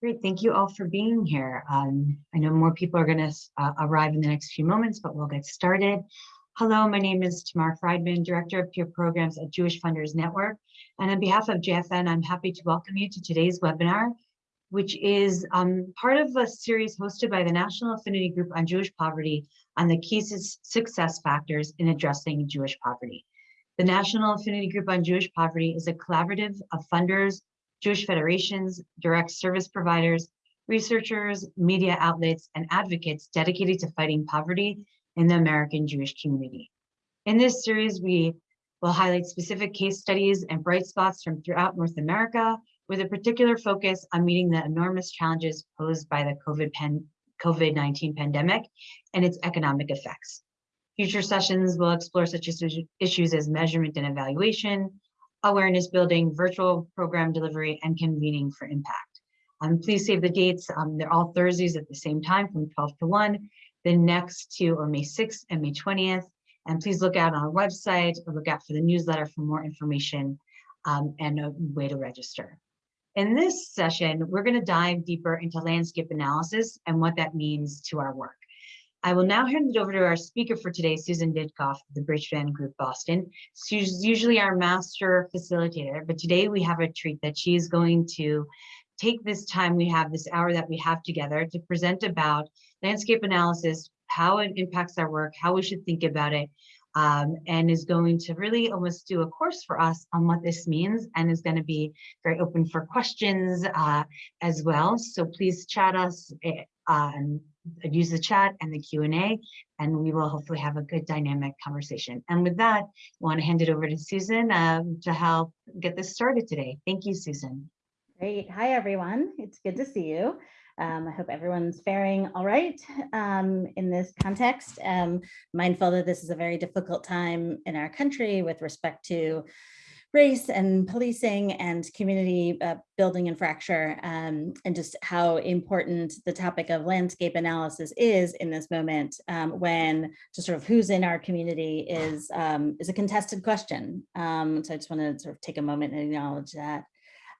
Great, thank you all for being here. Um, I know more people are going to uh, arrive in the next few moments, but we'll get started. Hello, my name is Tamar Friedman, Director of Peer Programs at Jewish Funders Network. And on behalf of JFN, I'm happy to welcome you to today's webinar, which is um, part of a series hosted by the National Affinity Group on Jewish Poverty on the key success factors in addressing Jewish poverty. The National Affinity Group on Jewish Poverty is a collaborative of funders, Jewish federations, direct service providers, researchers, media outlets, and advocates dedicated to fighting poverty in the American Jewish community. In this series, we will highlight specific case studies and bright spots from throughout North America with a particular focus on meeting the enormous challenges posed by the COVID-19 COVID pandemic and its economic effects. Future sessions will explore such issues as measurement and evaluation, awareness building, virtual program delivery, and convening for impact. Um, please save the dates. Um, they're all Thursdays at the same time from 12 to 1. The next two are May 6th and May 20th. And please look out on our website or look out for the newsletter for more information um, and a way to register. In this session, we're going to dive deeper into landscape analysis and what that means to our work. I will now hand it over to our speaker for today, Susan Ditkoff of the Bridgespan Group Boston. She's usually our master facilitator, but today we have a treat that she is going to take this time we have, this hour that we have together to present about landscape analysis, how it impacts our work, how we should think about it, um, and is going to really almost do a course for us on what this means and is going to be very open for questions uh, as well. So please chat us eh, um, use the chat and the Q&A, and we will hopefully have a good dynamic conversation. And with that, I want to hand it over to Susan um, to help get this started today. Thank you, Susan. Great. Hi, everyone. It's good to see you. Um, I hope everyone's faring all right um, in this context. Um, mindful that this is a very difficult time in our country with respect to race and policing and community uh, building and fracture um, and just how important the topic of landscape analysis is in this moment um, when just sort of who's in our community is um, is a contested question. Um, so I just want to sort of take a moment and acknowledge that.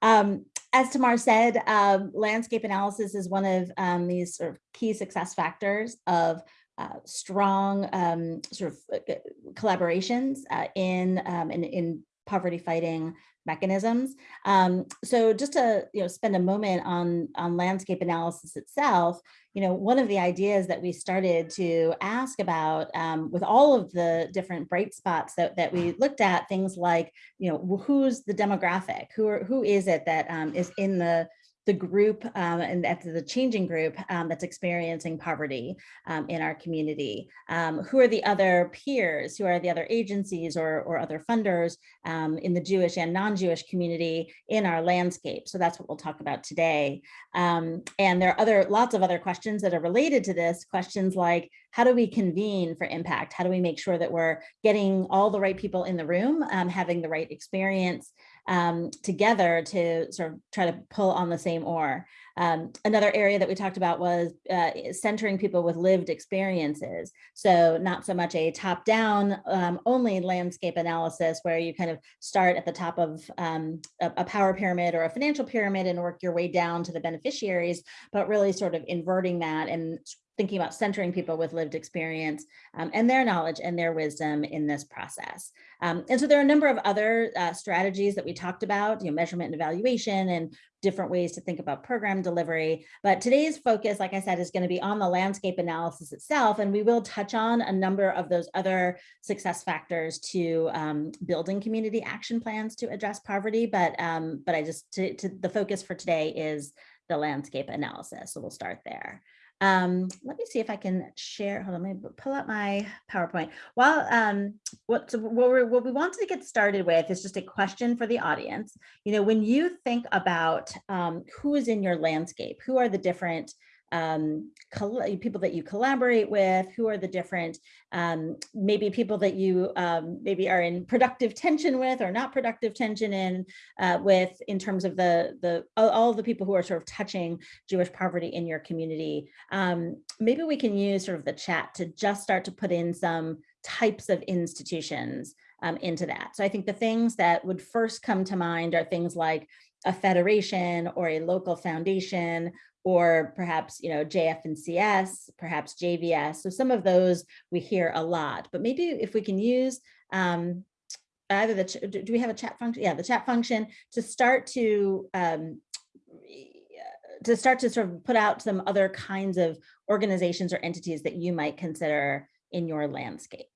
Um, as Tamar said, um, landscape analysis is one of these sort of key success factors of uh, strong um, sort of uh, collaborations uh, in, um, in, in poverty fighting mechanisms. Um, so just to you know spend a moment on on landscape analysis itself, you know one of the ideas that we started to ask about um, with all of the different bright spots that that we looked at things like you know who's the demographic, who are, who is it that um, is in the the group um, and at the changing group um, that's experiencing poverty um, in our community. Um, who are the other peers? Who are the other agencies or, or other funders um, in the Jewish and non-Jewish community in our landscape? So that's what we'll talk about today. And there are other lots of other questions that are related to this. Questions like, how do we convene for impact? How do we make sure that we're getting all the right people in the room, having the right experience, um, together to sort of try to pull on the same oar. Um, another area that we talked about was uh, centering people with lived experiences. So not so much a top down um, only landscape analysis where you kind of start at the top of um, a, a, power pyramid or a financial pyramid and work your way down to the beneficiaries, but really sort of inverting that and thinking about centering people with lived experience um, and their knowledge and their wisdom in this process. Um, and so there are a number of other uh, strategies that we talked about, you know, measurement and evaluation and different ways to think about program delivery. But today's focus, like I said, is going to be on the landscape analysis itself. And we will touch on a number of those other success factors to um, building community action plans to address poverty. But, um, but I just, to, to the focus for today is the landscape analysis. So we'll start there. Um, let me see if I can share. Hold on, let me pull up my PowerPoint. Well, um, what, so what, we what we wanted to get started with is just a question for the audience. You know, when you think about um, who is in your landscape, who are the different um, people that you collaborate with, who are the different, um, maybe people that you um, maybe are in productive tension with or not productive tension in uh, with in terms of the, the all, the people who are sort of touching Jewish poverty in your community. Um, maybe we can use sort of the chat to just start to put in some types of institutions um, into that. So I think the things that would first come to mind are things like a federation or a local foundation or perhaps you know JF and CS, perhaps JVS. So some of those we hear a lot, but maybe if we can use um, either the, do do we have a chat function? Yeah, the chat function to start to um, to start to sort of put out some other kinds of organizations or entities that you might consider in your landscape.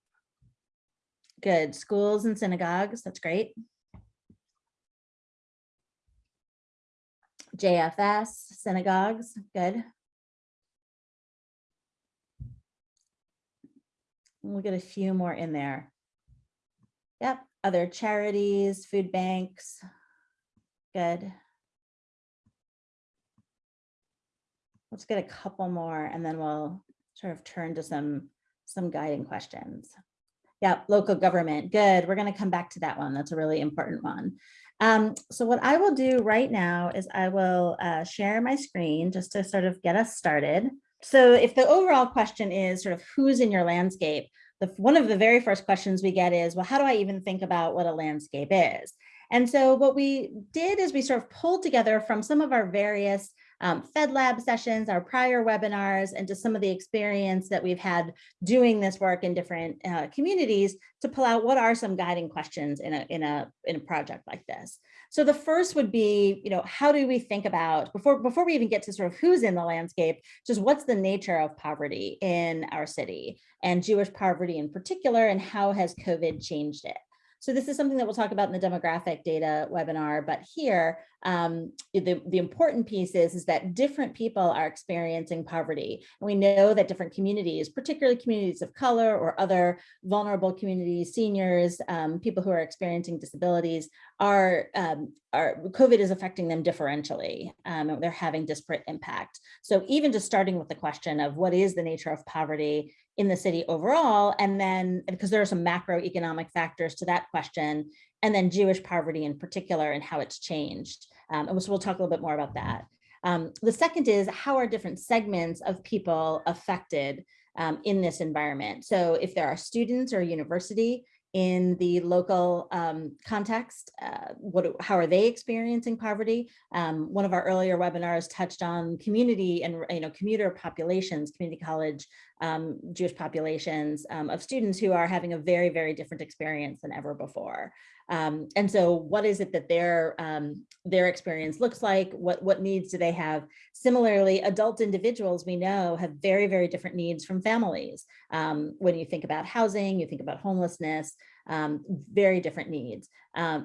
Good, schools and synagogues, that's great. JFS, synagogues, good. We'll get a few more in there. Yep, other charities, food banks, good. Let's get a couple more and then we'll sort of turn to some, some guiding questions. Yeah, local government, good. We're gonna come back to that one. That's a really important one. Um, so what I will do right now is I will uh, share my screen just to sort of get us started. So if the overall question is sort of who's in your landscape, the, one of the very first questions we get is, well, how do I even think about what a landscape is? And so what we did is we sort of pulled together from some of our various um, Fed Lab sessions, our prior webinars, and just some of the experience that we've had doing this work in different uh, communities to pull out what are some guiding questions in a, in, a, in a project like this. So the first would be, you know, how do we think about, before, before we even get to sort of who's in the landscape, just what's the nature of poverty in our city and Jewish poverty in particular, and how has COVID changed it? So this is something that we'll talk about in the demographic data webinar, but here, um, the, the important piece is, is that different people are experiencing poverty. And we know that different communities, particularly communities of color or other vulnerable communities, seniors, um, people who are experiencing disabilities, are, um, are COVID is affecting them differentially. Um, they're having disparate impact. So even just starting with the question of what is the nature of poverty in the city overall, and then because there are some macroeconomic factors to that question, and then Jewish poverty in particular and how it's changed. Um, and so we'll talk a little bit more about that. Um, the second is how are different segments of people affected um, in this environment? So if there are students or university in the local um, context, uh, what, how are they experiencing poverty? Um, one of our earlier webinars touched on community and you know commuter populations, community college um, Jewish populations um, of students who are having a very, very different experience than ever before. Um, and so what is it that their, um, their experience looks like? What, what needs do they have? Similarly, adult individuals we know have very, very different needs from families. Um, when you think about housing, you think about homelessness, um, very different needs.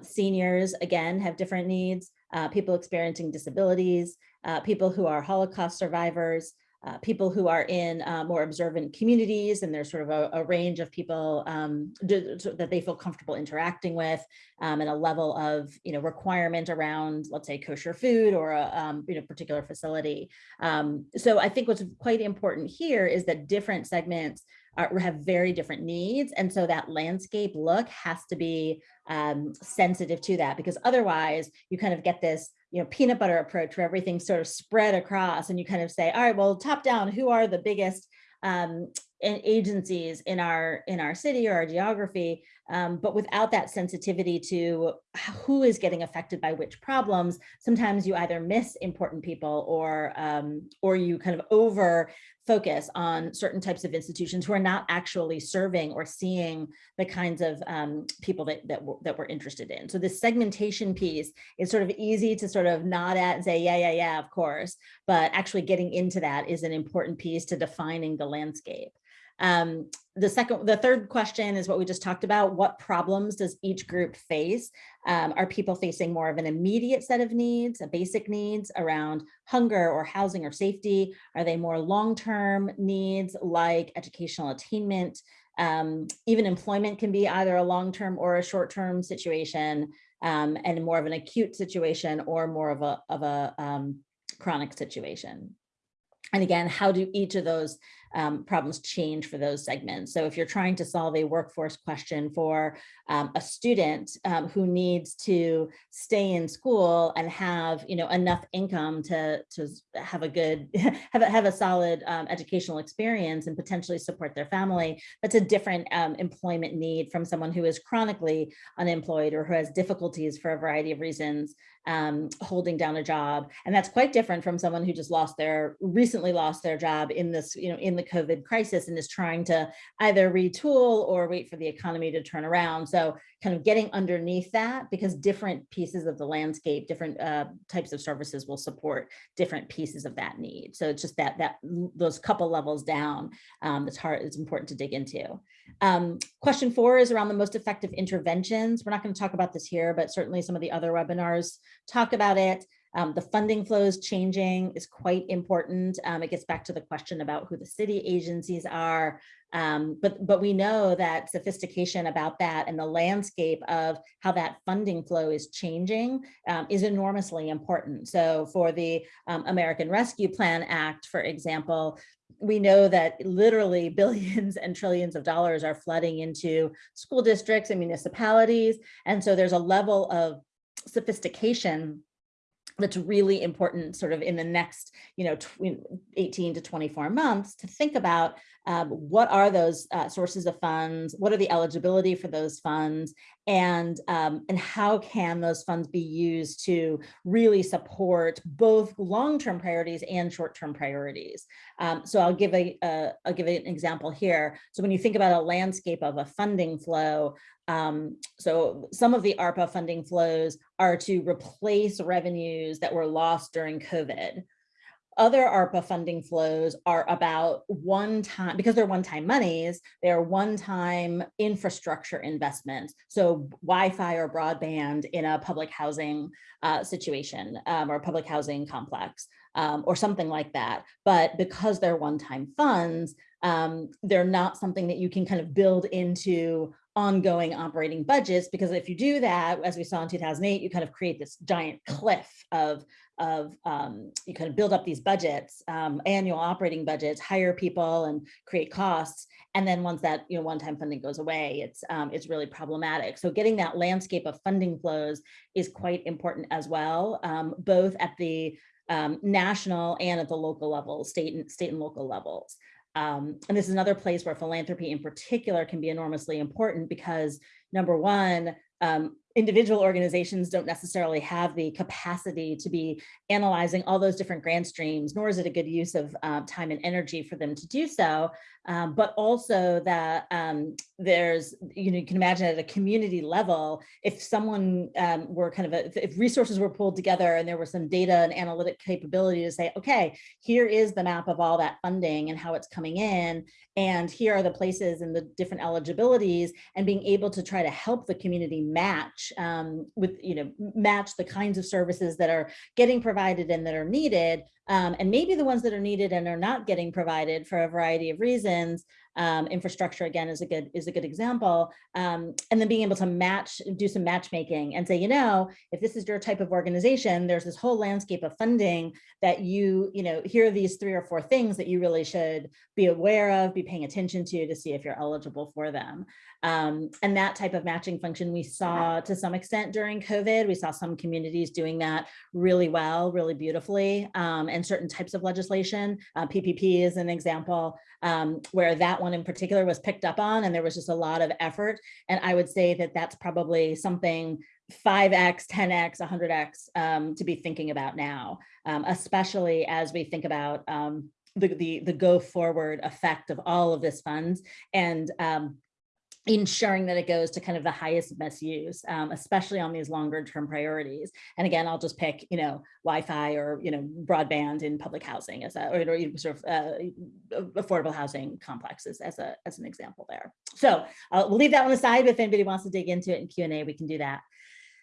seniors, again, have different needs. Uh, people experiencing disabilities, uh, people who are Holocaust survivors, uh, people who are in uh, more observant communities and there's sort of a, a range of people um, do, that they feel comfortable interacting with um, and a level of you know requirement around let's say kosher food or a um, you know particular facility. Um, so I think what's quite important here is that different segments are, have very different needs and so that landscape look has to be um, sensitive to that because otherwise you kind of get this you know, peanut butter approach where everything's sort of spread across and you kind of say, all right, well, top down, who are the biggest um, agencies in our in our city or our geography, um, but without that sensitivity to who is getting affected by which problems, sometimes you either miss important people or um, or you kind of over focus on certain types of institutions who are not actually serving or seeing the kinds of um, people that, that, that we're interested in. So this segmentation piece is sort of easy to sort of nod at and say, yeah, yeah, yeah, of course, but actually getting into that is an important piece to defining the landscape. Um, the second, the third question is what we just talked about. What problems does each group face? Um, are people facing more of an immediate set of needs, a basic needs around hunger or housing or safety? Are they more long-term needs like educational attainment? Um, even employment can be either a long-term or a short-term situation um, and more of an acute situation or more of a, of a um, chronic situation. And again, how do each of those um, problems change for those segments. So if you're trying to solve a workforce question for um, a student um, who needs to stay in school and have you know enough income to to have a good have a, have a solid um, educational experience and potentially support their family, that's a different um, employment need from someone who is chronically unemployed or who has difficulties for a variety of reasons um, holding down a job. And that's quite different from someone who just lost their, recently lost their job in this, you know, in the COVID crisis and is trying to either retool or wait for the economy to turn around. So kind of getting underneath that because different pieces of the landscape, different uh, types of services will support different pieces of that need. So it's just that, that those couple levels down, um, it's hard, it's important to dig into. Um, question four is around the most effective interventions. We're not going to talk about this here, but certainly some of the other webinars talk about it. Um, the funding flows changing is quite important. Um, it gets back to the question about who the city agencies are. Um, but, but we know that sophistication about that and the landscape of how that funding flow is changing um, is enormously important. So for the um, American Rescue Plan Act, for example, we know that literally billions and trillions of dollars are flooding into school districts and municipalities. And so there's a level of sophistication that's really important sort of in the next, you know, 18 to 24 months to think about um, what are those uh, sources of funds, what are the eligibility for those funds, and, um, and how can those funds be used to really support both long-term priorities and short-term priorities. Um, so I'll give a, uh, I'll give an example here. So when you think about a landscape of a funding flow, um, so some of the ARPA funding flows are to replace revenues that were lost during COVID. Other ARPA funding flows are about one time, because they're one-time monies, they're one-time infrastructure investments. So Wi-Fi or broadband in a public housing uh, situation um, or public housing complex um, or something like that. But because they're one-time funds, um, they're not something that you can kind of build into ongoing operating budgets, because if you do that, as we saw in 2008, you kind of create this giant cliff of, of um, you kind of build up these budgets, um, annual operating budgets, hire people and create costs. And then once that you know one-time funding goes away, it's um, it's really problematic. So getting that landscape of funding flows is quite important as well, um, both at the um, national and at the local level, state and state and local levels. Um, and this is another place where philanthropy in particular can be enormously important because number one, um, individual organizations don't necessarily have the capacity to be analyzing all those different grant streams, nor is it a good use of uh, time and energy for them to do so. Um, but also that um, there's, you know, you can imagine at a community level, if someone um, were kind of, a, if resources were pulled together and there was some data and analytic capability to say, okay, here is the map of all that funding and how it's coming in, and here are the places and the different eligibilities, and being able to try to help the community match um, with, you know, match the kinds of services that are getting provided and that are needed um, and maybe the ones that are needed and are not getting provided for a variety of reasons um, infrastructure again is a good is a good example. Um, and then being able to match, do some matchmaking and say, you know, if this is your type of organization, there's this whole landscape of funding that you, you know, here are these three or four things that you really should be aware of, be paying attention to to see if you're eligible for them. Um, and that type of matching function we saw to some extent during COVID. We saw some communities doing that really well, really beautifully, um, and certain types of legislation. Uh, PPP is an example um, where that one in particular was picked up on and there was just a lot of effort. And I would say that that's probably something 5x, 10x, 100x um, to be thinking about now, um, especially as we think about um, the, the, the go forward effect of all of this funds and um, ensuring that it goes to kind of the highest best use, um, especially on these longer term priorities. And again, I'll just pick, you know, Wi-Fi or, you know, broadband in public housing as a, or, or sort of uh, affordable housing complexes as a, as an example there. So uh, we'll leave that one aside. If anybody wants to dig into it in Q&A, we can do that.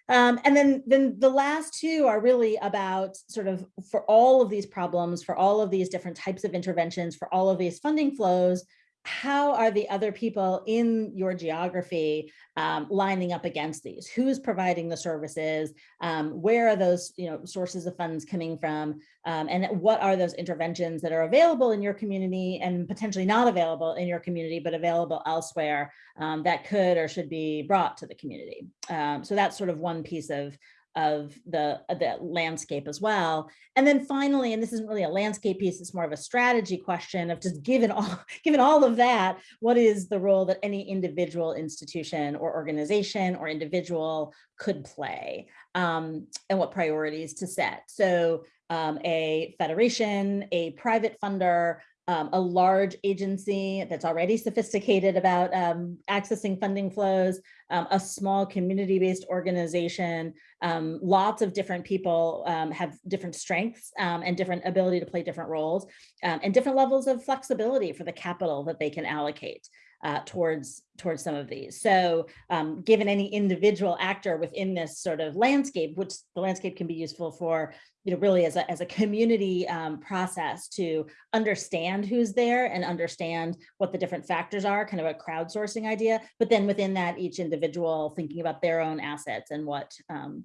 Um, and then, then the last two are really about sort of for all of these problems, for all of these different types of interventions, for all of these funding flows, how are the other people in your geography um, lining up against these? Who's providing the services? Um, where are those you know, sources of funds coming from? Um, and what are those interventions that are available in your community and potentially not available in your community, but available elsewhere um, that could or should be brought to the community? Um, so that's sort of one piece of of the, of the landscape as well. And then finally, and this isn't really a landscape piece, it's more of a strategy question of just given all, given all of that, what is the role that any individual institution or organization or individual could play um, and what priorities to set. So um, a federation, a private funder, um, a large agency that's already sophisticated about um, accessing funding flows, um, a small community-based organization, um, lots of different people um, have different strengths um, and different ability to play different roles and different levels of flexibility for the capital that they can allocate uh, towards towards some of these. So um, given any individual actor within this sort of landscape, which the landscape can be useful for, you know, really as a, as a community um, process to understand who's there and understand what the different factors are, kind of a crowdsourcing idea, but then within that each individual thinking about their own assets and what um,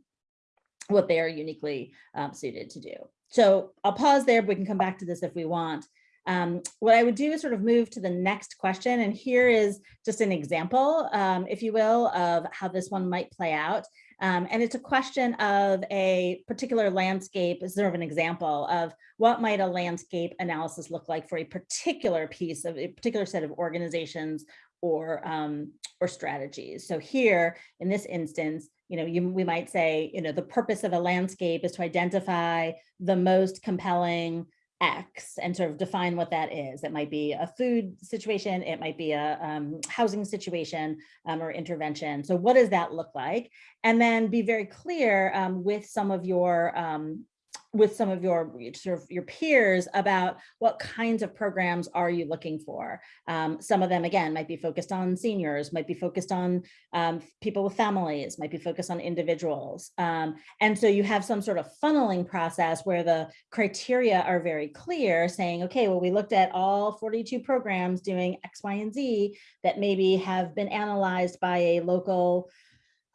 what they are uniquely um, suited to do. So I'll pause there, but we can come back to this if we want. Um, what I would do is sort of move to the next question. And here is just an example, um, if you will, of how this one might play out. Um, and it's a question of a particular landscape, sort of an example of what might a landscape analysis look like for a particular piece of a particular set of organizations or, um, or strategies. So here, in this instance, you know, you, we might say, you know, the purpose of a landscape is to identify the most compelling X and sort of define what that is. It might be a food situation, it might be a um, housing situation um, or intervention. So what does that look like? And then be very clear um, with some of your um, with some of your sort of your peers about what kinds of programs are you looking for. Um, some of them, again, might be focused on seniors, might be focused on um, people with families, might be focused on individuals. Um, and so you have some sort of funneling process where the criteria are very clear saying, okay, well, we looked at all 42 programs doing X, Y, and Z that maybe have been analyzed by a local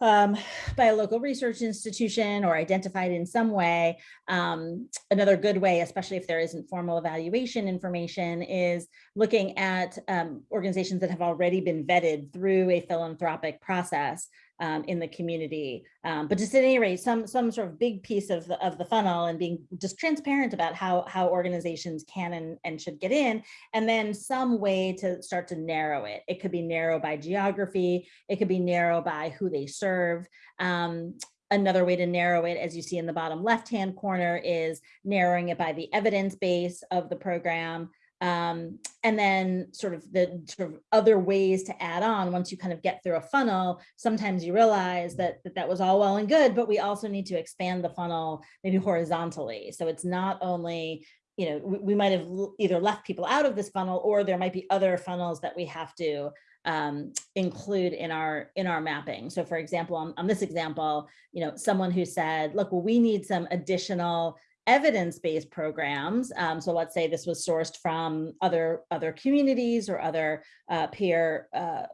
um, by a local research institution or identified in some way. Um, another good way, especially if there isn't formal evaluation information, is looking at um, organizations that have already been vetted through a philanthropic process um, in the community. Um, but just at any rate, some some sort of big piece of the of the funnel and being just transparent about how how organizations can and, and should get in, and then some way to start to narrow it. It could be narrow by geography, it could be narrow by who they serve. Um, Another way to narrow it, as you see in the bottom left-hand corner, is narrowing it by the evidence base of the program. Um, and then sort of the sort of other ways to add on once you kind of get through a funnel, sometimes you realize that, that that was all well and good, but we also need to expand the funnel maybe horizontally. So it's not only, you know, we, we might have either left people out of this funnel or there might be other funnels that we have to um, include in our in our mapping. So for example, on, on this example, you know, someone who said, look, well, we need some additional evidence-based programs. Um, so let's say this was sourced from other other communities or other uh, peer uh,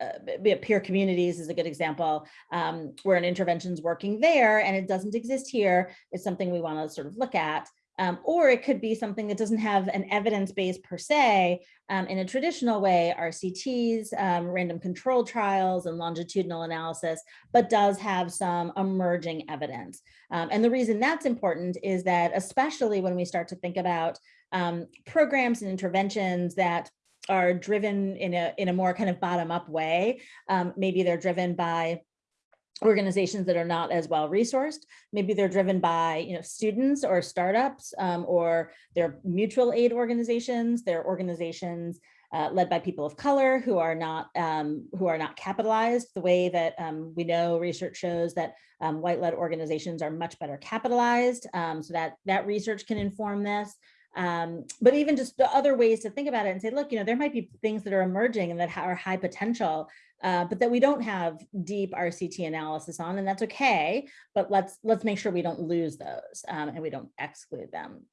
uh, peer communities is a good example um, where an intervention is working there and it doesn't exist here. It's something we want to sort of look at. Um, or it could be something that doesn't have an evidence base per se um, in a traditional way, RCTs, um, random control trials and longitudinal analysis, but does have some emerging evidence. Um, and the reason that's important is that especially when we start to think about um, programs and interventions that are driven in a, in a more kind of bottom up way, um, maybe they're driven by organizations that are not as well resourced. Maybe they're driven by you know students or startups um, or they're mutual aid organizations. They're organizations uh, led by people of color who are not um, who are not capitalized the way that um, we know research shows that um, white-led organizations are much better capitalized. Um, so that that research can inform this. Um, but even just the other ways to think about it and say, look, you know, there might be things that are emerging and that are high potential uh, but that we don't have deep RCT analysis on, and that's okay. But let's let's make sure we don't lose those um, and we don't exclude them.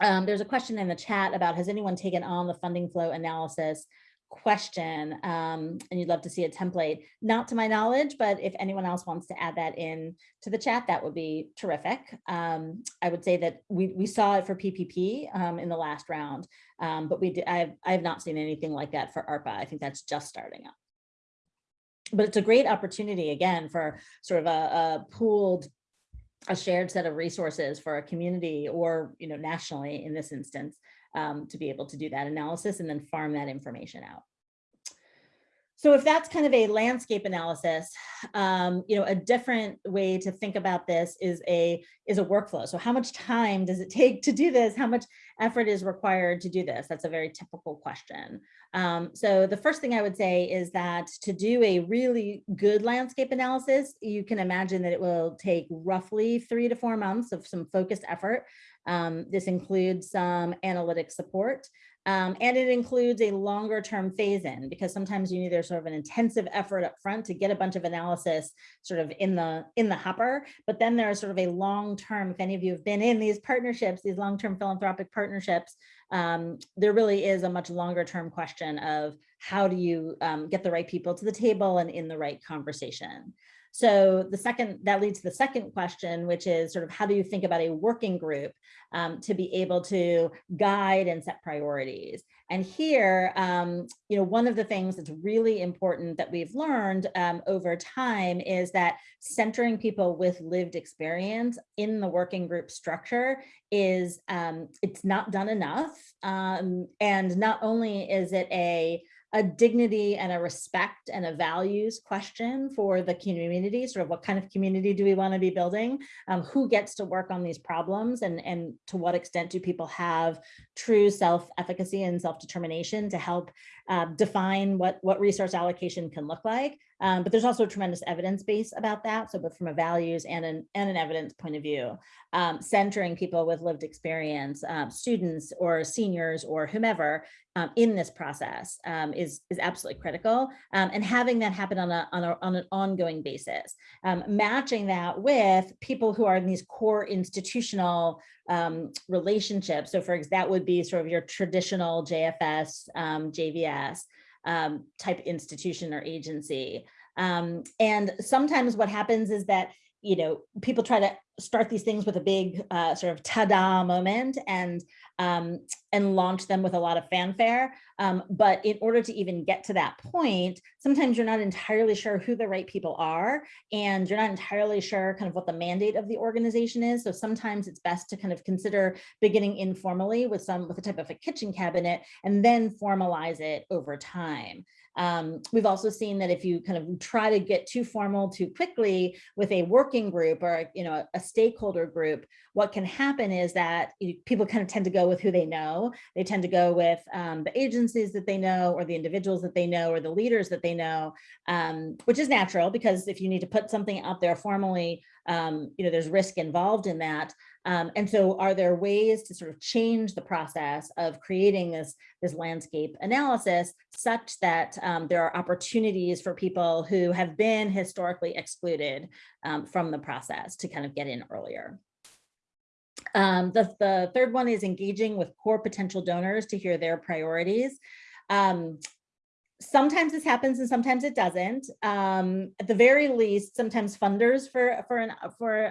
Um, there's a question in the chat about has anyone taken on the funding flow analysis question um, and you'd love to see a template. Not to my knowledge, but if anyone else wants to add that in to the chat, that would be terrific. Um, I would say that we, we saw it for PPP um, in the last round, um, but we I've, I have not seen anything like that for ARPA. I think that's just starting up. But it's a great opportunity again for sort of a, a pooled a shared set of resources for a community or you know nationally in this instance um, to be able to do that analysis and then farm that information out. So if that's kind of a landscape analysis, um, you know, a different way to think about this is a is a workflow. So how much time does it take to do this? How much effort is required to do this? That's a very typical question. Um, so the first thing I would say is that to do a really good landscape analysis, you can imagine that it will take roughly three to four months of some focused effort. Um, this includes some analytic support. Um, and it includes a longer term phase in because sometimes you need there's sort of an intensive effort up front to get a bunch of analysis sort of in the in the hopper. But then there's sort of a long term, if any of you have been in these partnerships, these long term philanthropic partnerships, um, there really is a much longer term question of how do you um, get the right people to the table and in the right conversation. So the second, that leads to the second question, which is sort of how do you think about a working group um, to be able to guide and set priorities? And here, um, you know, one of the things that's really important that we've learned um, over time is that centering people with lived experience in the working group structure is, um, it's not done enough. Um, and not only is it a a dignity and a respect and a values question for the community, sort of what kind of community do we want to be building? Um, who gets to work on these problems and, and to what extent do people have true self-efficacy and self-determination to help uh, define what, what resource allocation can look like? Um, but there's also a tremendous evidence base about that. So both from a values and an, and an evidence point of view, um, centering people with lived experience, um, students or seniors or whomever um, in this process um, is, is absolutely critical. Um, and having that happen on, a, on, a, on an ongoing basis, matching that with people who are in these core institutional relationships. So for example, that would be sort of your traditional JFS, um, JVS, um, type institution or agency. Um, and sometimes what happens is that, you know, people try to start these things with a big uh, sort of ta-da moment and um, and launch them with a lot of fanfare. Um, but in order to even get to that point, sometimes you're not entirely sure who the right people are, and you're not entirely sure kind of what the mandate of the organization is. So sometimes it's best to kind of consider beginning informally with some with a type of a kitchen cabinet and then formalize it over time. Um, we've also seen that if you kind of try to get too formal too quickly with a working group or you know a stakeholder group, what can happen is that people kind of tend to go with who they know. They tend to go with um, the agencies that they know or the individuals that they know or the leaders that they know, um, which is natural because if you need to put something out there formally, um, you know, there's risk involved in that. Um, and so are there ways to sort of change the process of creating this, this landscape analysis such that um, there are opportunities for people who have been historically excluded um, from the process to kind of get in earlier. Um, the, the third one is engaging with core potential donors to hear their priorities. Um, sometimes this happens and sometimes it doesn't. Um, at the very least, sometimes funders for, for, an, for uh,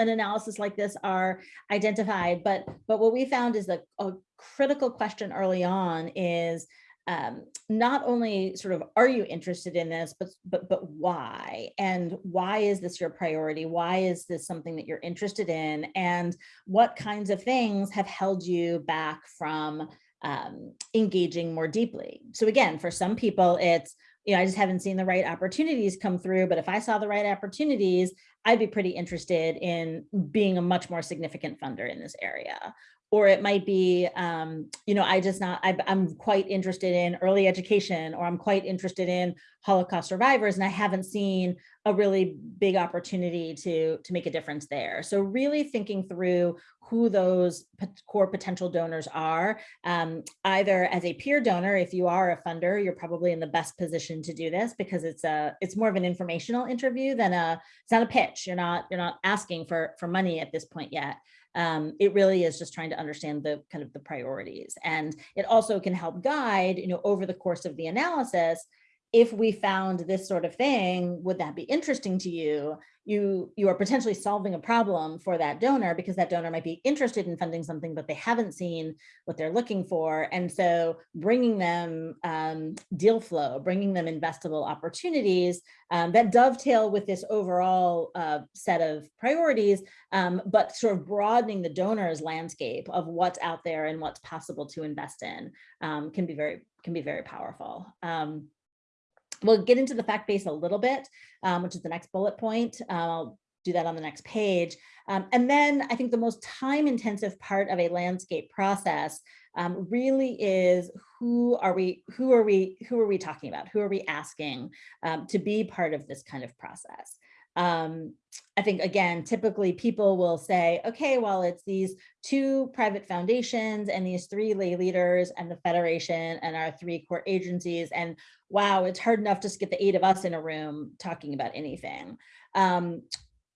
an analysis like this are identified, but, but what we found is that a critical question early on is um, not only sort of are you interested in this, but, but, but why? And why is this your priority? Why is this something that you're interested in? And what kinds of things have held you back from um, engaging more deeply? So again, for some people, it's, you know, I just haven't seen the right opportunities come through, but if I saw the right opportunities, I'd be pretty interested in being a much more significant funder in this area or it might be, um, you know, I just not, I, am quite interested in early education, or I'm quite interested in Holocaust survivors, and I haven't seen a really big opportunity to, to make a difference there. So really thinking through who those core potential donors are, um, either as a peer donor, if you are a funder, you're probably in the best position to do this because it's a, it's more of an informational interview than a, it's not a pitch. You're not, you're not asking for, for money at this point yet. Um, it really is just trying to understand the kind of the priorities. And it also can help guide, you know, over the course of the analysis, if we found this sort of thing, would that be interesting to you? You, you are potentially solving a problem for that donor because that donor might be interested in funding something, but they haven't seen what they're looking for. And so bringing them um, deal flow, bringing them investable opportunities um, that dovetail with this overall uh, set of priorities, um, but sort of broadening the donor's landscape of what's out there and what's possible to invest in um, can be very, can be very powerful. Um, We'll get into the fact base a little bit, um, which is the next bullet point. Uh, I'll do that on the next page. Um, and then I think the most time intensive part of a landscape process um, really is who are we, who are we, who are we talking about? Who are we asking um, to be part of this kind of process? Um, I think, again, typically people will say, okay, well, it's these two private foundations and these three lay leaders and the Federation and our three core agencies. And wow, it's hard enough just get the eight of us in a room talking about anything, um,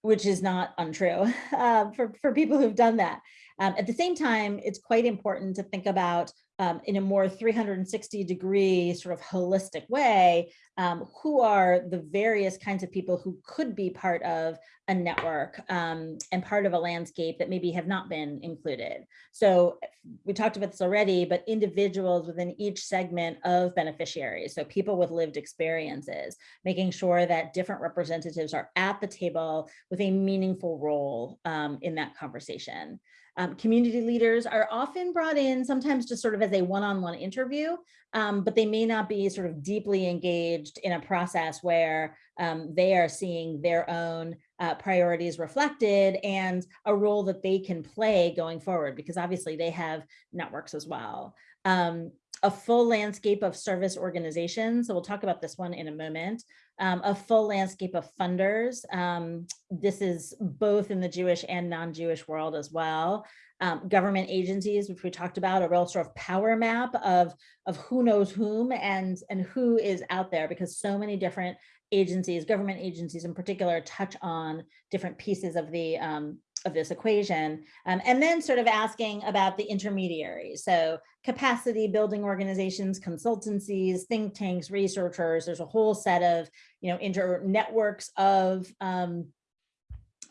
which is not untrue uh, for, for people who've done that. Um, at the same time, it's quite important to think about um, in a more 360 degree sort of holistic way, um, who are the various kinds of people who could be part of a network um, and part of a landscape that maybe have not been included. So we talked about this already, but individuals within each segment of beneficiaries, so people with lived experiences, making sure that different representatives are at the table with a meaningful role um, in that conversation. Um, community leaders are often brought in sometimes just sort of as a one-on-one -on -one interview, um, but they may not be sort of deeply engaged in a process where um, they are seeing their own uh, priorities reflected and a role that they can play going forward, because obviously they have networks as well. Um, a full landscape of service organizations. So we'll talk about this one in a moment. Um, a full landscape of funders. Um, this is both in the Jewish and non-Jewish world as well. Um, government agencies, which we talked about, a real sort of power map of, of who knows whom and, and who is out there because so many different agencies, government agencies in particular, touch on different pieces of the um, of this equation. Um, and then sort of asking about the intermediaries. So capacity building organizations, consultancies, think tanks, researchers, there's a whole set of, you know, inter networks of, um,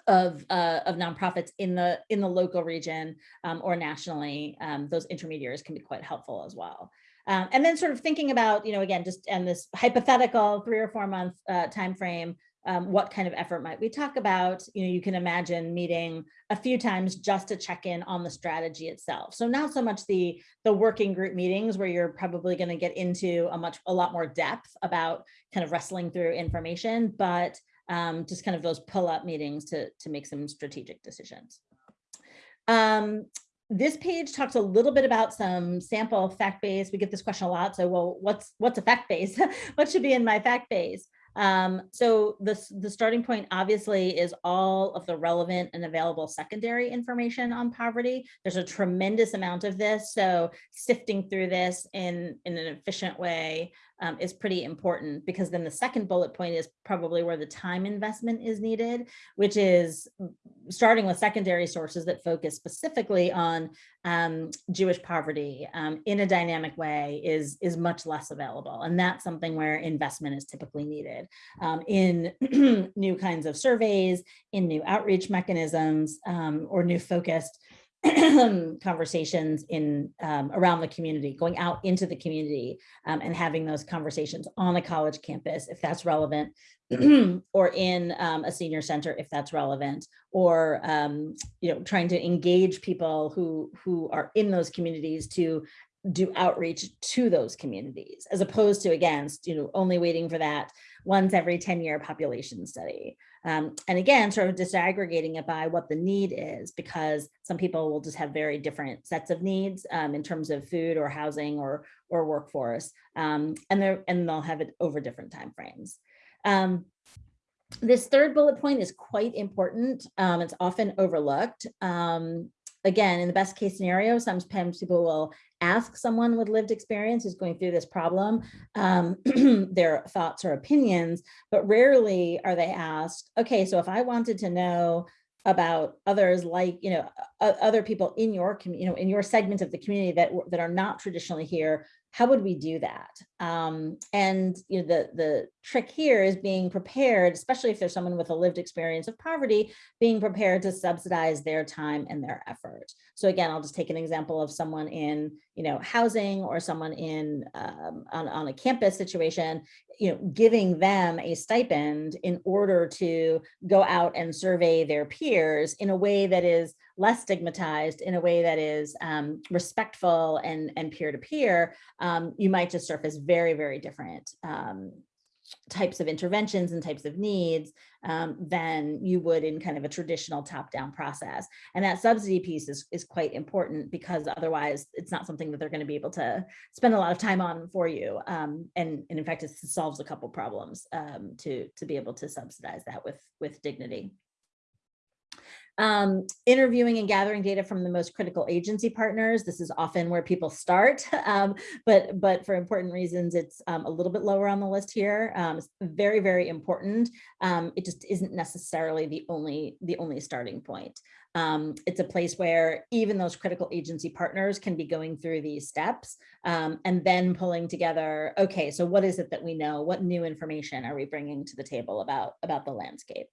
of, uh, of nonprofits in the, in the local region um, or nationally, um, those intermediaries can be quite helpful as well. Um, and then sort of thinking about, you know, again, just and this hypothetical three or four month uh, time frame, um, what kind of effort might we talk about? You know, you can imagine meeting a few times just to check in on the strategy itself. So not so much the, the working group meetings where you're probably going to get into a much, a lot more depth about kind of wrestling through information, but um, just kind of those pull up meetings to, to make some strategic decisions. Um, this page talks a little bit about some sample fact base. We get this question a lot. So, well, what's what's a fact base? what should be in my fact base? Um, so the, the starting point obviously is all of the relevant and available secondary information on poverty. There's a tremendous amount of this. So sifting through this in, in an efficient way um, is pretty important because then the second bullet point is probably where the time investment is needed, which is starting with secondary sources that focus specifically on um, Jewish poverty um, in a dynamic way is, is much less available. And that's something where investment is typically needed um, in new kinds of surveys, in new outreach mechanisms, um, or new focused conversations in um, around the community, going out into the community um, and having those conversations on a college campus, if that's relevant, or in um, a senior center, if that's relevant, or um, you know, trying to engage people who who are in those communities to do outreach to those communities, as opposed to against, you know, only waiting for that once every 10 year population study. Um, and again, sort of disaggregating it by what the need is, because some people will just have very different sets of needs um, in terms of food or housing or, or workforce, um, and, they're, and they'll have it over different timeframes. Um, this third bullet point is quite important. Um, it's often overlooked. Um, again, in the best case scenario, sometimes people will ask someone with lived experience who's going through this problem um, their thoughts or opinions, but rarely are they asked, okay, so if I wanted to know about others like, you know, other people in your, you know, in your segment of the community that, that are not traditionally here, how would we do that? Um, and you know, the, the trick here is being prepared, especially if there's someone with a lived experience of poverty, being prepared to subsidize their time and their effort. So again, I'll just take an example of someone in, you know, housing or someone in um, on, on a campus situation, you know, giving them a stipend in order to go out and survey their peers in a way that is less stigmatized, in a way that is um, respectful and and peer to peer. Um, you might just surface very very different um, types of interventions and types of needs um, than you would in kind of a traditional top-down process. And that subsidy piece is, is quite important because otherwise it's not something that they're going to be able to spend a lot of time on for you. Um, and, and in fact, it solves a couple problems um, to, to be able to subsidize that with, with dignity. Um, interviewing and gathering data from the most critical agency partners. This is often where people start, um, but, but for important reasons, it's um, a little bit lower on the list here. Um, it's very, very important. Um, it just isn't necessarily the only, the only starting point. Um, it's a place where even those critical agency partners can be going through these steps and then pulling together, okay, so what is it that we know? What new information are we bringing to the table about, about the landscape?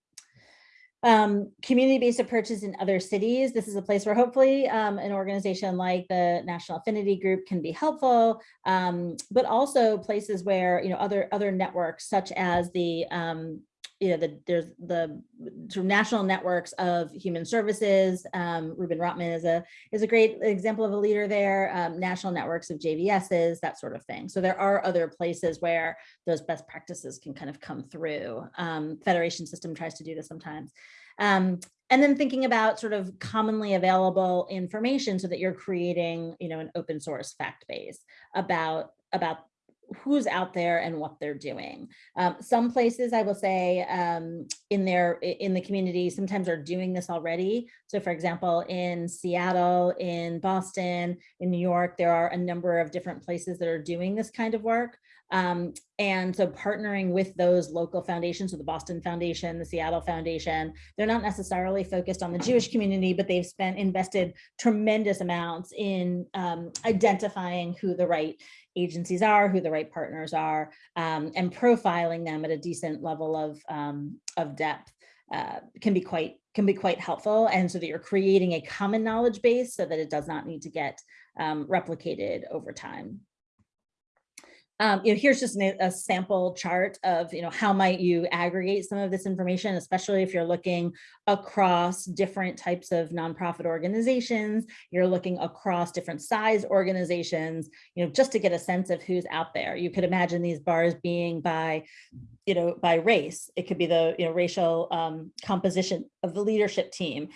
Um, community-based approaches in other cities. This is a place where hopefully um, an organization like the National Affinity Group can be helpful, um, but also places where, you know, other, other networks such as the um, you know, the, there's the sort of national networks of human services. Um, Reuben Rotman is a is a great example of a leader there. Um, national networks of JVSs, that sort of thing. So there are other places where those best practices can kind of come through. Um, Federation System tries to do this sometimes. Um, and then thinking about sort of commonly available information so that you're creating, you know, an open source fact base about about who's out there and what they're doing. Um, some places I will say um, in their in the community sometimes are doing this already. So for example, in Seattle, in Boston, in New York, there are a number of different places that are doing this kind of work. Um, and so partnering with those local foundations, so the Boston Foundation, the Seattle Foundation, they're not necessarily focused on the Jewish community, but they've spent invested tremendous amounts in um, identifying who the right agencies are, who the right partners are, um, and profiling them at a decent level of, um, of depth uh, can be quite can be quite helpful. And so that you're creating a common knowledge base so that it does not need to get um, replicated over time. Um, you know, here's just a sample chart of, you know, how might you aggregate some of this information, especially if you're looking across different types of nonprofit organizations, you're looking across different size organizations, you know, just to get a sense of who's out there. You could imagine these bars being by, you know, by race. It could be the, you know, racial um, composition of the leadership team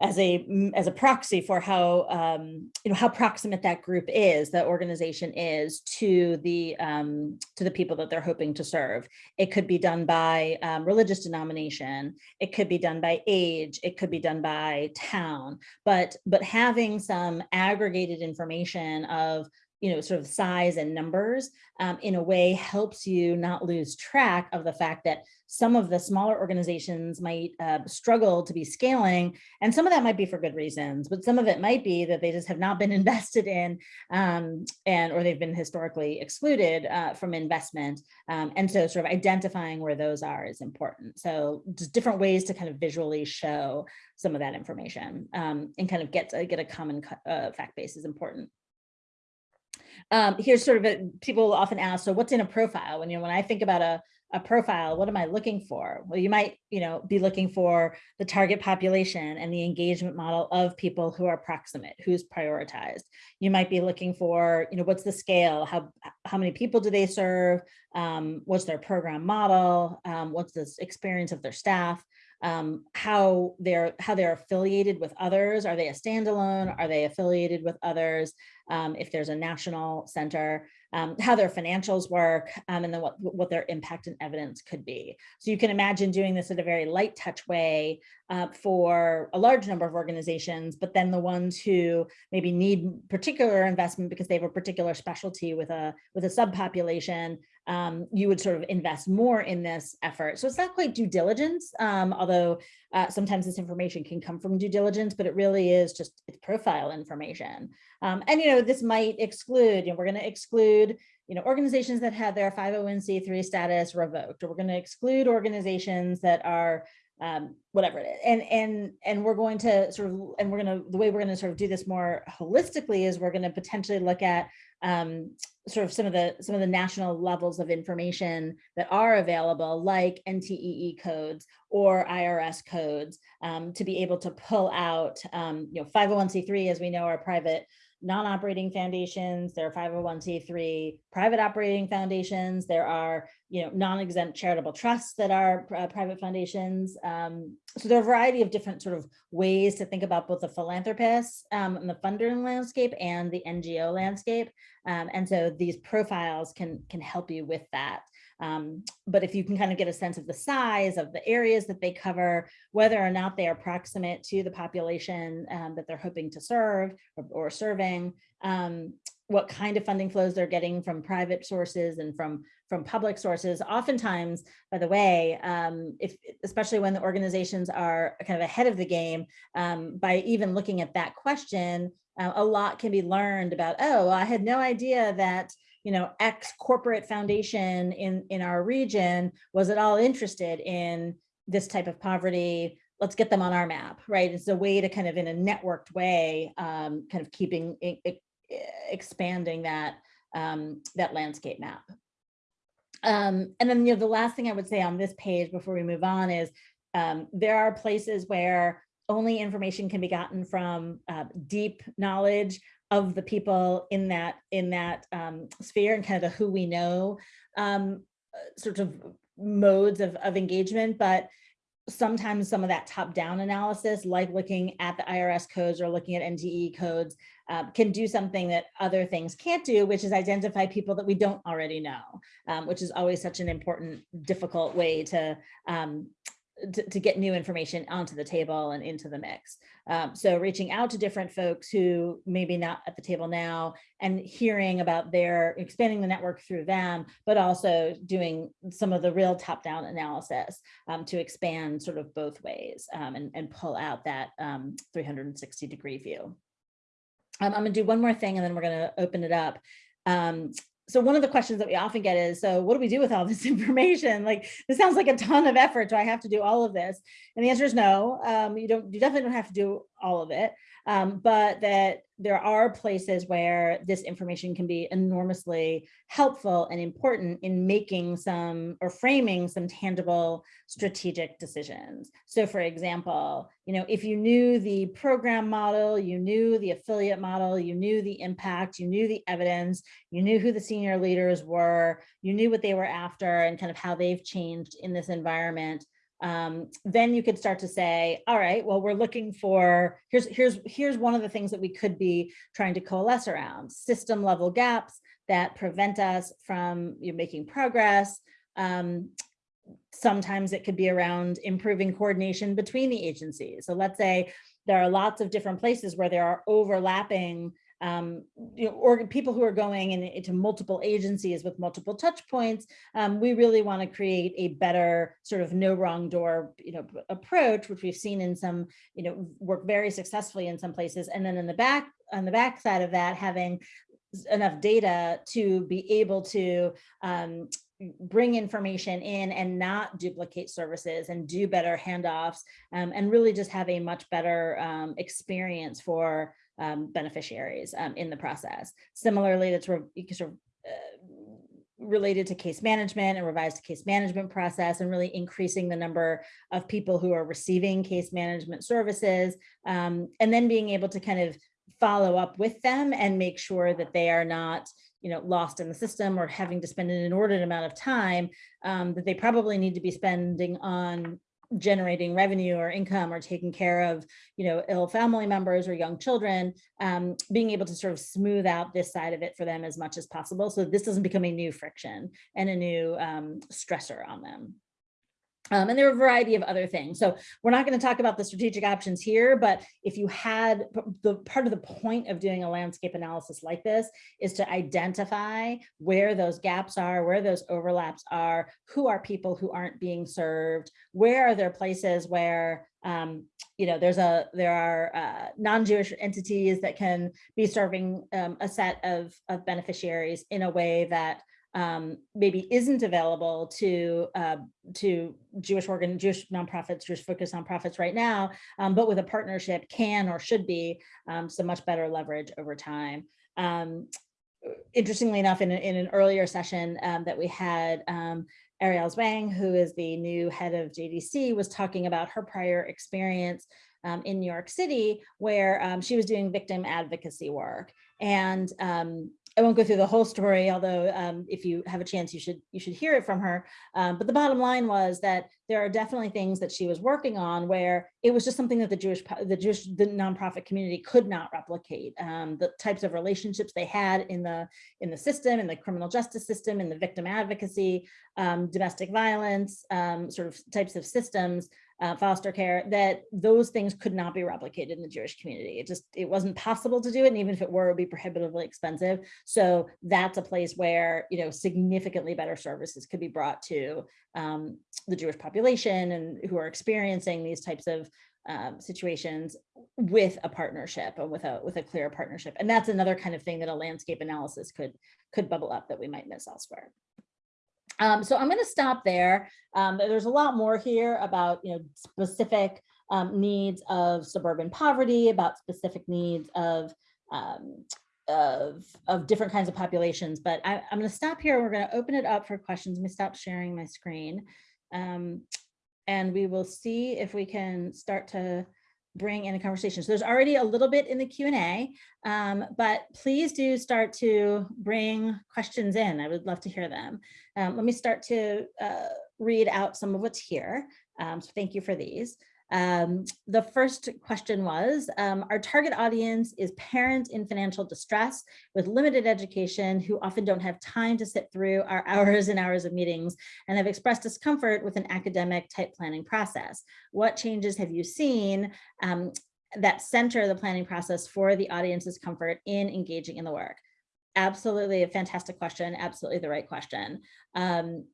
as a mm, as a proxy for how um, you know how proximate that group is, that organization is to the um, to the people that they're hoping to serve. It could be done by um, religious denomination. It could be done by age. It could be done by town. But but having some aggregated information of you know, sort of size and numbers um, in a way helps you not lose track of the fact that some of the smaller organizations might uh, struggle to be scaling, and some of that might be for good reasons, but some of it might be that they just have not been invested in um, and or they've been historically excluded uh, from investment. Um, and so sort of identifying where those are is important. So just different ways to kind of visually show some of that information um, and kind of get, to, get a common uh, fact base is important. Um, here's sort of a, people often ask, so what's in a profile? When you know, when I think about a, a profile, what am I looking for? Well, you might, you know, be looking for the target population and the engagement model of people who are proximate, who's prioritized. You might be looking for, you know, what's the scale? How, how many people do they serve? Um, what's their program model? Um, what's the experience of their staff? Um, how they're how they're affiliated with others. Are they a standalone? Are they affiliated with others? Um, if there's a national center, um, how their financials work, um, and then what, what their impact and evidence could be. So you can imagine doing this in a very light touch way uh, for a large number of organizations, but then the ones who maybe need particular investment because they have a particular specialty with a with a subpopulation, um, you would sort of invest more in this effort. So it's not quite due diligence, um, although uh, sometimes this information can come from due diligence, but it really is just it's profile information. Um, and, you know, this might exclude, you know, we're going to exclude, you know, organizations that have their 501c3 status revoked, or we're going to exclude organizations that are um, whatever it is. And, and, and we're going to sort of, and we're going to, the way we're going to sort of do this more holistically is we're going to potentially look at um, sort of some of the, some of the national levels of information that are available like NTEE codes or IRS codes um, to be able to pull out, um, you know, 501c3, as we know, are private non-operating foundations, there are 501c3 private operating foundations, there are you know non-exempt charitable trusts that are uh, private foundations. Um, so there are a variety of different sort of ways to think about both the philanthropists um, and the funder landscape and the NGO landscape. Um, and so these profiles can can help you with that. Um, but if you can kind of get a sense of the size of the areas that they cover, whether or not they are proximate to the population um, that they're hoping to serve or, or serving, um, what kind of funding flows they're getting from private sources and from from public sources. Oftentimes, by the way, um, if especially when the organizations are kind of ahead of the game, um, by even looking at that question, uh, a lot can be learned about, oh, I had no idea that you know, X corporate foundation in, in our region was at all interested in this type of poverty, let's get them on our map, right? It's a way to kind of in a networked way, um, kind of keeping, expanding that, um, that landscape map. Um, and then, you know, the last thing I would say on this page before we move on is um, there are places where only information can be gotten from uh, deep knowledge of the people in that in that um, sphere and kind of the who we know um, sort of modes of, of engagement, but sometimes some of that top-down analysis, like looking at the IRS codes or looking at NTEE codes, uh, can do something that other things can't do, which is identify people that we don't already know, um, which is always such an important, difficult way to um, to, to, get new information onto the table and into the mix. Um, so reaching out to different folks who maybe not at the table now and hearing about their expanding the network through them, but also doing some of the real top down analysis um, to expand sort of both ways um, and, and pull out that um, 360 degree view. Um, I'm gonna do one more thing and then we're gonna open it up. Um, so one of the questions that we often get is, so what do we do with all this information? Like, this sounds like a ton of effort. Do I have to do all of this? And the answer is no, um, you don't, you definitely don't have to do all of it um, but that there are places where this information can be enormously helpful and important in making some or framing some tangible strategic decisions. So for example, you know, if you knew the program model, you knew the affiliate model, you knew the impact, you knew the evidence, you knew who the senior leaders were, you knew what they were after and kind of how they've changed in this environment, um, then you could start to say, all right, well, we're looking for, here's, here's, here's one of the things that we could be trying to coalesce around, system level gaps that prevent us from you know, making progress. Um, sometimes it could be around improving coordination between the agencies. So let's say there are lots of different places where there are overlapping um, you know, or people who are going in, into multiple agencies with multiple touch points, um, we really want to create a better sort of no wrong door, you know, approach, which we've seen in some, you know, work very successfully in some places. And then in the back, on the back side of that, having enough data to be able to um, bring information in and not duplicate services and do better handoffs um, and really just have a much better um, experience for um, beneficiaries um, in the process. Similarly, that's sort of, uh, related to case management and revised case management process and really increasing the number of people who are receiving case management services um, and then being able to kind of follow up with them and make sure that they are not you know, lost in the system or having to spend an inordinate amount of time um, that they probably need to be spending on generating revenue or income or taking care of, you know, ill family members or young children, um, being able to sort of smooth out this side of it for them as much as possible. So this doesn't become a new friction and a new um, stressor on them. Um, and there are a variety of other things. So we're not going to talk about the strategic options here, but if you had the part of the point of doing a landscape analysis like this is to identify where those gaps are, where those overlaps are, who are people who aren't being served, where are there places where um, you know, there's a there are uh, non-Jewish entities that can be serving um, a set of, of beneficiaries in a way that um, maybe isn't available to uh, to Jewish organ, Jewish nonprofits, Jewish focused nonprofits right now, um, but with a partnership can or should be um, some much better leverage over time. Um, interestingly enough, in, a, in an earlier session um, that we had, um, Ariel Zwang, who is the new head of JDC, was talking about her prior experience um, in New York City, where um, she was doing victim advocacy work. And um, I won't go through the whole story, although um, if you have a chance, you should you should hear it from her. Um, but the bottom line was that there are definitely things that she was working on where it was just something that the Jewish the Jewish the nonprofit community could not replicate. Um, the types of relationships they had in the in the system, in the criminal justice system, in the victim advocacy, um, domestic violence, um, sort of types of systems uh, foster care, that those things could not be replicated in the Jewish community. It just, it wasn't possible to do it. And even if it were, it would be prohibitively expensive. So that's a place where, you know, significantly better services could be brought to um, the Jewish population and who are experiencing these types of um, situations with a partnership and with a with a clear partnership. And that's another kind of thing that a landscape analysis could could bubble up that we might miss elsewhere. Um, so I'm going to stop there. Um, there's a lot more here about you know specific um, needs of suburban poverty, about specific needs of um, of, of different kinds of populations. But I, am going to stop here. We're going to open it up for questions. Let me stop sharing my screen. Um, and we will see if we can start to bring in a conversation. So there's already a little bit in the Q&A, um, but please do start to bring questions in. I would love to hear them. Um, let me start to uh, read out some of what's here. Um, so thank you for these. Um, the first question was, um, our target audience is parents in financial distress with limited education who often don't have time to sit through our hours and hours of meetings and have expressed discomfort with an academic type planning process. What changes have you seen um, that center the planning process for the audience's comfort in engaging in the work? Absolutely a fantastic question, absolutely the right question. Um,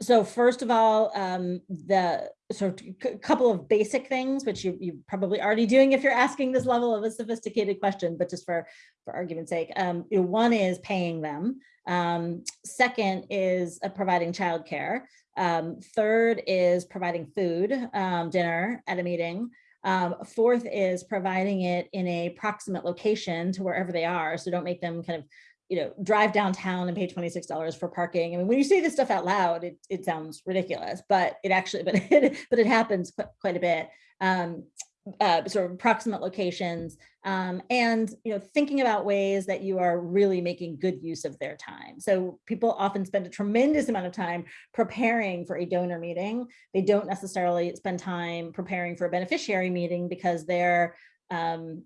so first of all, um, the sort of couple of basic things, which you, you're probably already doing if you're asking this level of a sophisticated question, but just for, for argument's sake, um, you know, one is paying them. Um, second is uh, providing childcare. Um, third is providing food, um, dinner at a meeting. Um, fourth is providing it in a proximate location to wherever they are. So don't make them kind of you know, drive downtown and pay $26 for parking. I mean, when you say this stuff out loud, it, it sounds ridiculous, but it actually, but it, but it happens quite a bit. Um, uh, sort of approximate locations um, and you know thinking about ways that you are really making good use of their time. So people often spend a tremendous amount of time preparing for a donor meeting. They don't necessarily spend time preparing for a beneficiary meeting because they're um,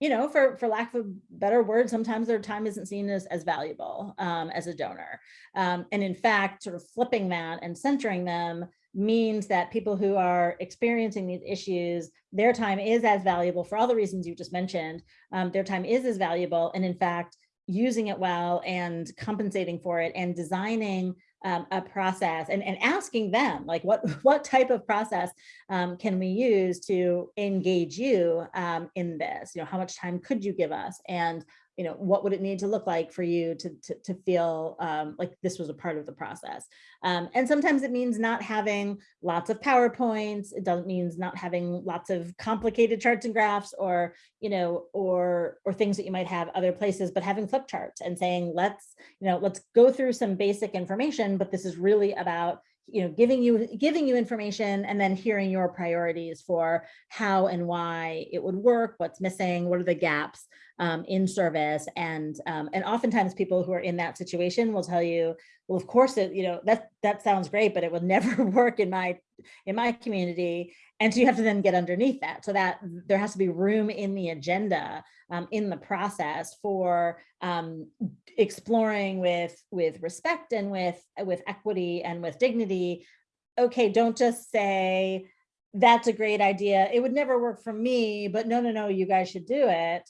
you know, for, for lack of a better word, sometimes their time isn't seen as, as valuable um, as a donor. Um, and in fact, sort of flipping that and centering them means that people who are experiencing these issues, their time is as valuable for all the reasons you just mentioned. Um, their time is as valuable. And in fact, using it well and compensating for it and designing um, a process and, and asking them like what what type of process um, can we use to engage you um, in this? You know how much time could you give us? And you know, what would it need to look like for you to, to, to feel um, like this was a part of the process? Um, and sometimes it means not having lots of PowerPoints. It doesn't means not having lots of complicated charts and graphs or, you know, or, or things that you might have other places, but having flip charts and saying, let's, you know, let's go through some basic information, but this is really about you know, giving you giving you information and then hearing your priorities for how and why it would work, what's missing, what are the gaps um, in service. And um, and oftentimes people who are in that situation will tell you, well, of course, it, you know, that that sounds great, but it will never work in my in my community. And so you have to then get underneath that so that there has to be room in the agenda, um, in the process for um, exploring with, with respect and with, with equity and with dignity okay, don't just say, that's a great idea. It would never work for me, but no, no, no, you guys should do it.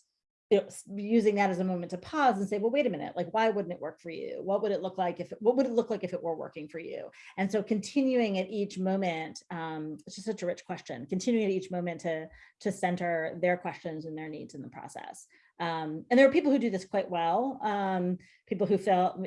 Using that as a moment to pause and say, well, wait a minute, like, why wouldn't it work for you? What would it look like if, it, what would it look like if it were working for you? And so continuing at each moment, um, it's just such a rich question, continuing at each moment to, to center their questions and their needs in the process. Um, and there are people who do this quite well. Um, people who feel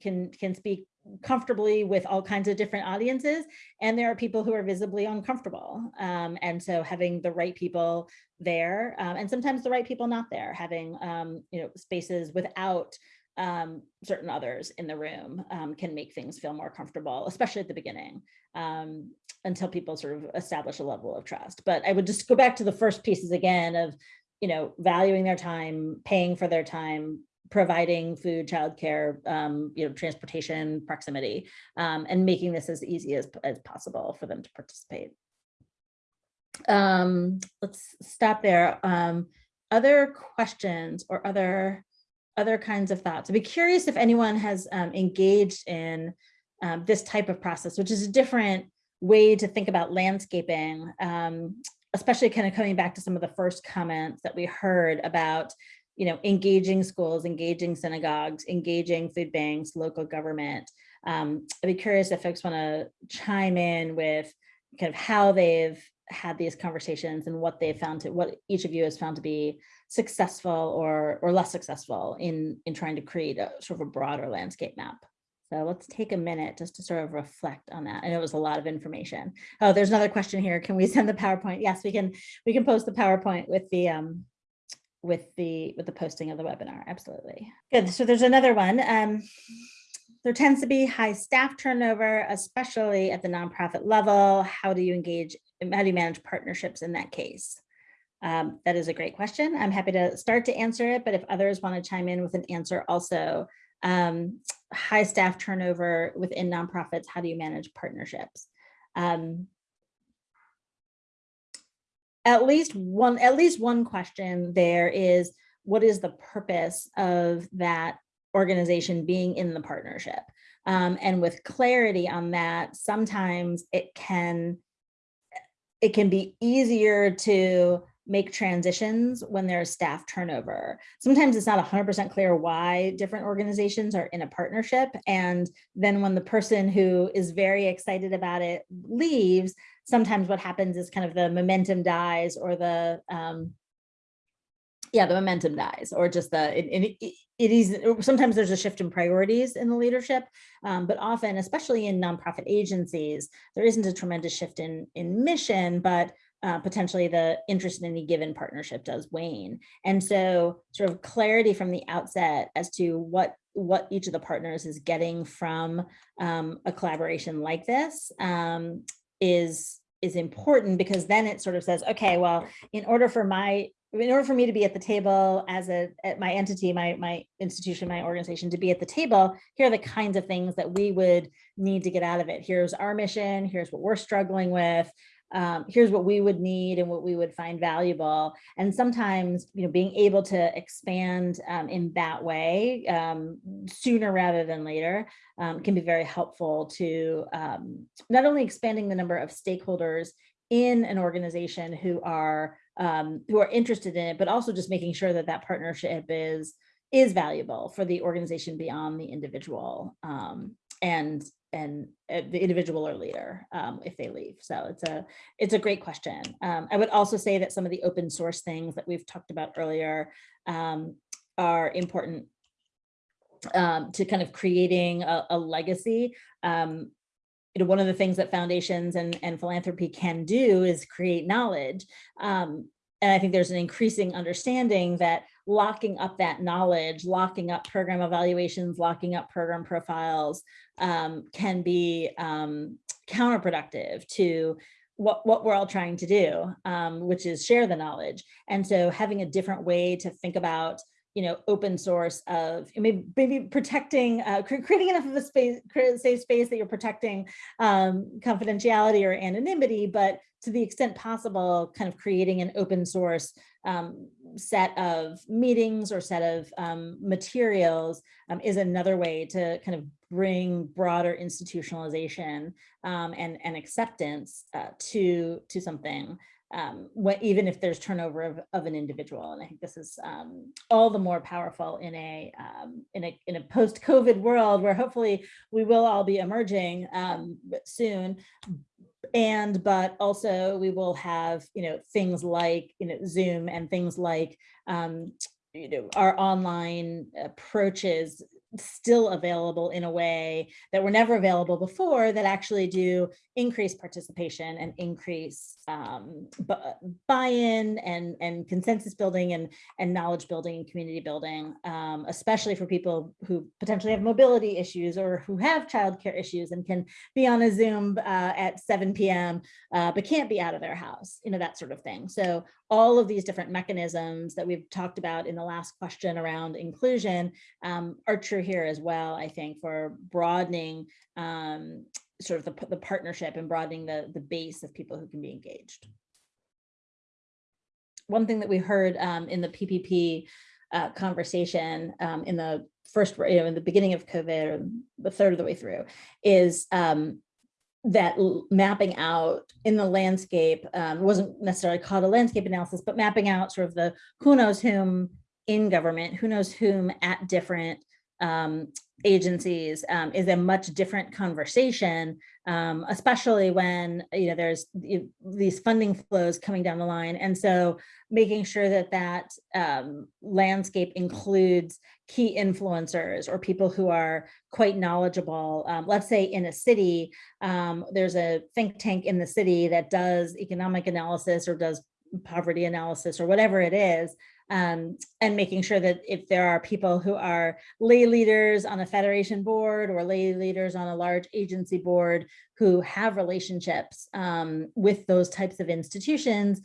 can, can speak comfortably with all kinds of different audiences. And there are people who are visibly uncomfortable. Um, and so having the right people there, um, and sometimes the right people not there, having, um, you know, spaces without um, certain others in the room um, can make things feel more comfortable, especially at the beginning, um, until people sort of establish a level of trust. But I would just go back to the first pieces again of, you know, valuing their time, paying for their time, providing food, childcare, um, you know, transportation, proximity, um, and making this as easy as, as possible for them to participate. Um, let's stop there. Um, other questions or other other kinds of thoughts? I'd be curious if anyone has um, engaged in um, this type of process, which is a different way to think about landscaping, um, especially kind of coming back to some of the first comments that we heard about you know, engaging schools, engaging synagogues, engaging food banks, local government. Um, I'd be curious if folks want to chime in with kind of how they've had these conversations and what they've found to what each of you has found to be successful or or less successful in in trying to create a sort of a broader landscape map. So let's take a minute just to sort of reflect on that. Know it was a lot of information. Oh, there's another question here. Can we send the PowerPoint? Yes, we can. We can post the PowerPoint with the um, with the with the posting of the webinar. Absolutely. Good. So there's another one. Um, there tends to be high staff turnover, especially at the nonprofit level. How do you engage? How do you manage partnerships in that case? Um, that is a great question. I'm happy to start to answer it, but if others want to chime in with an answer also, um, high staff turnover within nonprofits, how do you manage partnerships? Um, at least one at least one question there is what is the purpose of that organization being in the partnership um, and with clarity on that sometimes it can it can be easier to make transitions when there's staff turnover. Sometimes it's not 100% clear why different organizations are in a partnership. And then when the person who is very excited about it leaves, sometimes what happens is kind of the momentum dies or the, um, yeah, the momentum dies or just the, it, it, it is, sometimes there's a shift in priorities in the leadership, um, but often, especially in nonprofit agencies, there isn't a tremendous shift in, in mission, but uh, potentially the interest in any given partnership does wane. And so sort of clarity from the outset as to what what each of the partners is getting from um, a collaboration like this um, is is important because then it sort of says, okay, well, in order for my in order for me to be at the table as a at my entity, my my institution, my organization to be at the table, here are the kinds of things that we would need to get out of it. Here's our mission. Here's what we're struggling with um, here's what we would need and what we would find valuable. And sometimes, you know, being able to expand um, in that way um, sooner rather than later um, can be very helpful to um, not only expanding the number of stakeholders in an organization who are um, who are interested in it, but also just making sure that that partnership is is valuable for the organization beyond the individual and and uh, the individual or leader um, if they leave. So it's a it's a great question. Um, I would also say that some of the open source things that we've talked about earlier um, are important um, to kind of creating a, a legacy. Um, you know, one of the things that foundations and, and philanthropy can do is create knowledge. Um, and I think there's an increasing understanding that locking up that knowledge, locking up program evaluations, locking up program profiles um, can be um, counterproductive to what, what we're all trying to do, um, which is share the knowledge. And so having a different way to think about you know, open source of maybe, maybe protecting, uh, creating enough of a space, safe space that you're protecting um, confidentiality or anonymity, but to the extent possible, kind of creating an open source um, set of meetings or set of um, materials um, is another way to kind of bring broader institutionalization um, and, and acceptance uh, to, to something um, what, even if there's turnover of, of an individual. And I think this is um, all the more powerful in a, in a, in a post-COVID world where hopefully we will all be emerging soon. And, but also we will have, you know, things like, you know, Zoom and things like, um, you know, our online approaches still available in a way that were never available before that actually do increase participation and increase um, buy-in and, and consensus building and, and knowledge building and community building, um, especially for people who potentially have mobility issues or who have childcare issues and can be on a Zoom uh, at 7 p.m. Uh, but can't be out of their house, you know, that sort of thing. So all of these different mechanisms that we've talked about in the last question around inclusion um, are true here as well, I think, for broadening um, sort of the, the partnership and broadening the, the base of people who can be engaged. One thing that we heard um, in the PPP uh, conversation um, in the first, you know, in the beginning of COVID or the third of the way through is um, that mapping out in the landscape um, wasn't necessarily called a landscape analysis, but mapping out sort of the who knows whom in government, who knows whom at different um, agencies um, is a much different conversation, um, especially when you know there's these funding flows coming down the line. And so making sure that that um, landscape includes key influencers or people who are quite knowledgeable. Um, let's say in a city, um, there's a think tank in the city that does economic analysis or does poverty analysis or whatever it is, um, and making sure that if there are people who are lay leaders on a federation board or lay leaders on a large agency board who have relationships um, with those types of institutions,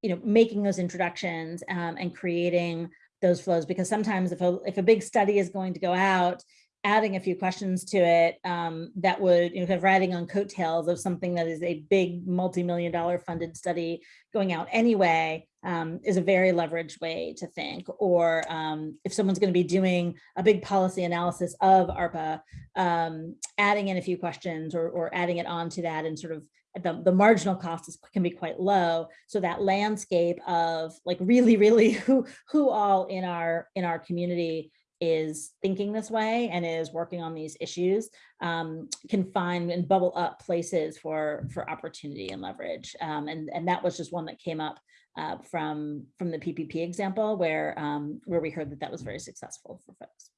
you know, making those introductions um, and creating those flows. Because sometimes if a, if a big study is going to go out adding a few questions to it um, that would, you know, kind of riding on coattails of something that is a big multi-million dollar funded study going out anyway um, is a very leveraged way to think. Or um, if someone's going to be doing a big policy analysis of ARPA, um, adding in a few questions or, or adding it onto that and sort of the, the marginal cost is, can be quite low. So that landscape of like really, really who who all in our in our community is thinking this way and is working on these issues um, can find and bubble up places for for opportunity and leverage. Um, and, and that was just one that came up uh, from from the PPP example where um, where we heard that that was very successful for folks.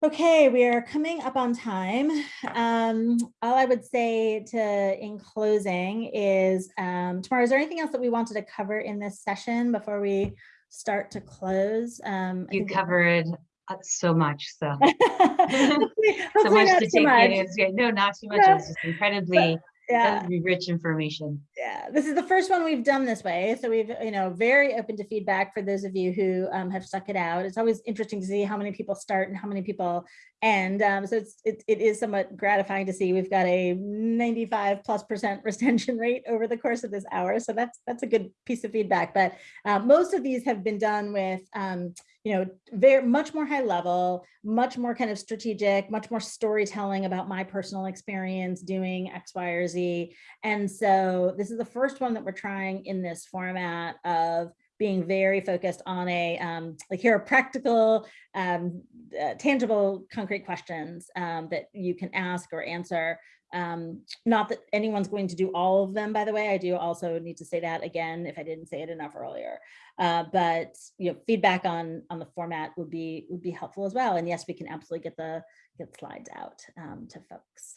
Okay, we are coming up on time. Um, all I would say to in closing is, um, Tamara, is there anything else that we wanted to cover in this session before we start to close. Um, you covered uh, so much, so so much to take much. in. No, not too much. Yeah. It was just incredibly yeah. rich information. Yeah, this is the first one we've done this way. So we've, you know, very open to feedback for those of you who um, have stuck it out. It's always interesting to see how many people start and how many people end. Um, so it's, it, it is somewhat gratifying to see we've got a 95 plus percent retention rate over the course of this hour. So that's, that's a good piece of feedback. But uh, most of these have been done with, um, you know, very much more high level, much more kind of strategic, much more storytelling about my personal experience doing X, Y, or Z. And so this is the first one that we're trying in this format of being very focused on a, um, like here are practical, um, uh, tangible, concrete questions um, that you can ask or answer um, not that anyone's going to do all of them, by the way, I do also need to say that again, if I didn't say it enough earlier, uh, but you know, feedback on on the format would be would be helpful as well. And yes, we can absolutely get the get slides out um, to folks.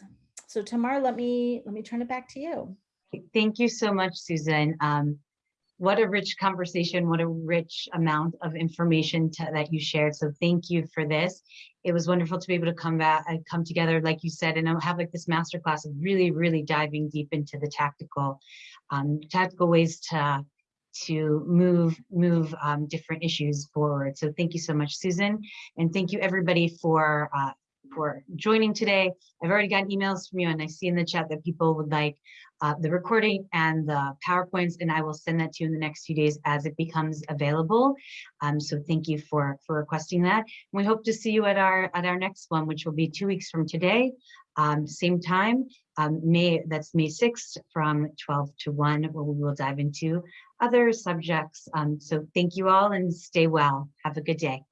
So Tamar, let me let me turn it back to you. Thank you so much, Susan. Um, what a rich conversation, what a rich amount of information to, that you shared. So thank you for this. It was wonderful to be able to come back and come together, like you said, and have like this masterclass of really, really diving deep into the tactical, um, tactical ways to to move move um, different issues forward. So thank you so much, Susan, and thank you everybody for uh, for joining today. I've already gotten emails from you and I see in the chat that people would like uh, the recording and the PowerPoints, and I will send that to you in the next few days as it becomes available. Um, so thank you for, for requesting that. We hope to see you at our, at our next one, which will be two weeks from today, um, same time, um, May, that's May 6th from 12 to 1, where we will dive into other subjects. Um, so thank you all and stay well. Have a good day.